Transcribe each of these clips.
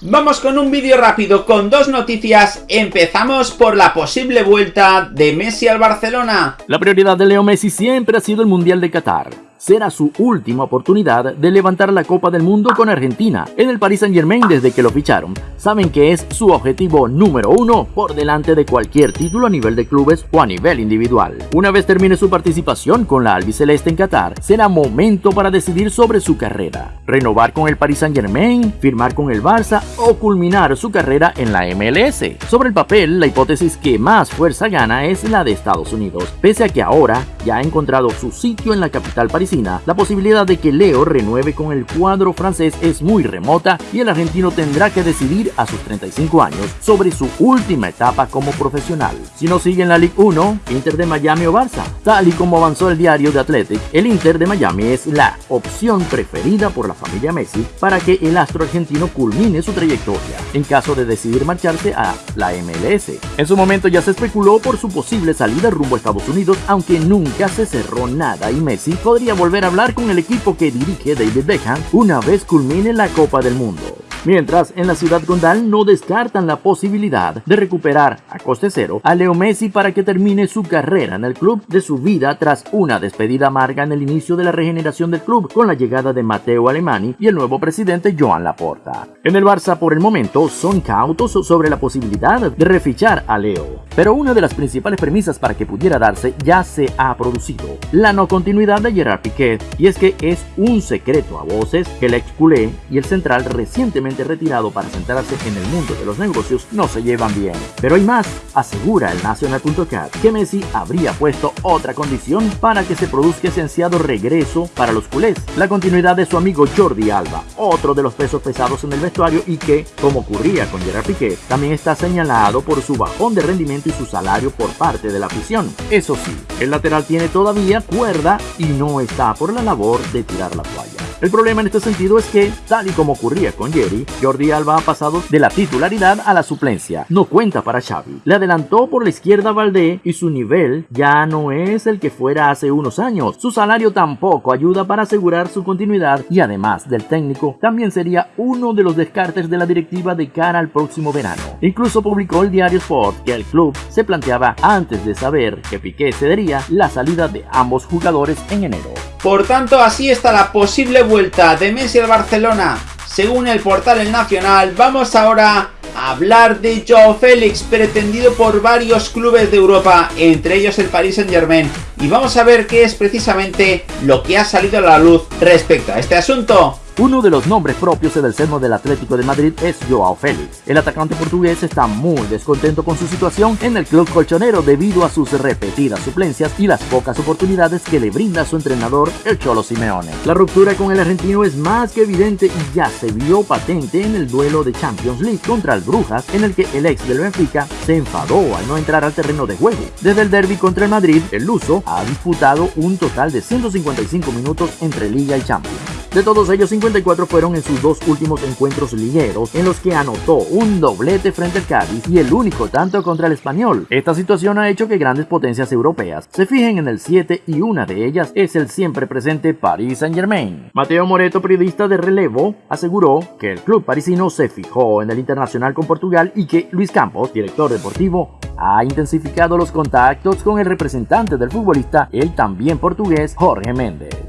Vamos con un vídeo rápido con dos noticias. Empezamos por la posible vuelta de Messi al Barcelona. La prioridad de Leo Messi siempre ha sido el Mundial de Qatar será su última oportunidad de levantar la Copa del Mundo con Argentina. En el Paris Saint Germain desde que lo ficharon, saben que es su objetivo número uno por delante de cualquier título a nivel de clubes o a nivel individual. Una vez termine su participación con la albiceleste en Qatar, será momento para decidir sobre su carrera. Renovar con el Paris Saint Germain, firmar con el Barça o culminar su carrera en la MLS. Sobre el papel, la hipótesis que más fuerza gana es la de Estados Unidos, pese a que ahora ya ha encontrado su sitio en la capital parisina la posibilidad de que Leo renueve con el cuadro francés es muy remota y el argentino tendrá que decidir a sus 35 años sobre su última etapa como profesional. Si no sigue en la Ligue 1, Inter de Miami o Barça. Tal y como avanzó el diario de Athletic, el Inter de Miami es la opción preferida por la familia Messi para que el astro argentino culmine su trayectoria, en caso de decidir marcharse a la MLS. En su momento ya se especuló por su posible salida rumbo a Estados Unidos, aunque nunca se cerró nada y Messi podría volver a hablar con el equipo que dirige David Beckham una vez culmine la Copa del Mundo. Mientras, en la ciudad condal no descartan la posibilidad de recuperar a coste cero a Leo Messi para que termine su carrera en el club de su vida tras una despedida amarga en el inicio de la regeneración del club con la llegada de Matteo Alemani y el nuevo presidente Joan Laporta. En el Barça por el momento son cautos sobre la posibilidad de refichar a Leo, pero una de las principales premisas para que pudiera darse ya se ha producido, la no continuidad de Gerard Piquet, y es que es un secreto a voces que el ex culé y el central recientemente retirado para centrarse en el mundo de los negocios no se llevan bien. Pero hay más, asegura el Nacional.cat que Messi habría puesto otra condición para que se produzca ese ansiado regreso para los culés, la continuidad de su amigo Jordi Alba, otro de los pesos pesados en el vestuario y que, como ocurría con Gerard Piqué, también está señalado por su bajón de rendimiento y su salario por parte de la afición. Eso sí, el lateral tiene todavía cuerda y no está por la labor de tirar la toalla. El problema en este sentido es que, tal y como ocurría con Jerry, Jordi Alba ha pasado de la titularidad a la suplencia. No cuenta para Xavi. Le adelantó por la izquierda Valdé y su nivel ya no es el que fuera hace unos años. Su salario tampoco ayuda para asegurar su continuidad y además del técnico, también sería uno de los descartes de la directiva de cara al próximo verano. Incluso publicó el diario Sport que el club se planteaba antes de saber que Piqué cedería la salida de ambos jugadores en enero. Por tanto, así está la posible vuelta de Messi al Barcelona. Según el portal El Nacional, vamos ahora a hablar de Joe Félix, pretendido por varios clubes de Europa, entre ellos el Paris Saint Germain. Y vamos a ver qué es precisamente lo que ha salido a la luz respecto a este asunto. Uno de los nombres propios en el seno del Atlético de Madrid es Joao Félix. El atacante portugués está muy descontento con su situación en el club colchonero debido a sus repetidas suplencias y las pocas oportunidades que le brinda su entrenador, el Cholo Simeone. La ruptura con el argentino es más que evidente y ya se vio patente en el duelo de Champions League contra el Brujas, en el que el ex del Benfica se enfadó al no entrar al terreno de juego. Desde el derby contra el Madrid, el luso ha disputado un total de 155 minutos entre Liga y Champions. De todos ellos, 54 fueron en sus dos últimos encuentros ligueros, en los que anotó un doblete frente al Cádiz y el único tanto contra el Español. Esta situación ha hecho que grandes potencias europeas se fijen en el 7 y una de ellas es el siempre presente Paris Saint Germain. Mateo Moreto, periodista de relevo, aseguró que el club parisino se fijó en el internacional con Portugal y que Luis Campos, director deportivo, ha intensificado los contactos con el representante del futbolista, el también portugués Jorge Méndez.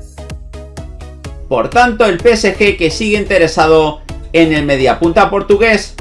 Por tanto, el PSG que sigue interesado en el mediapunta portugués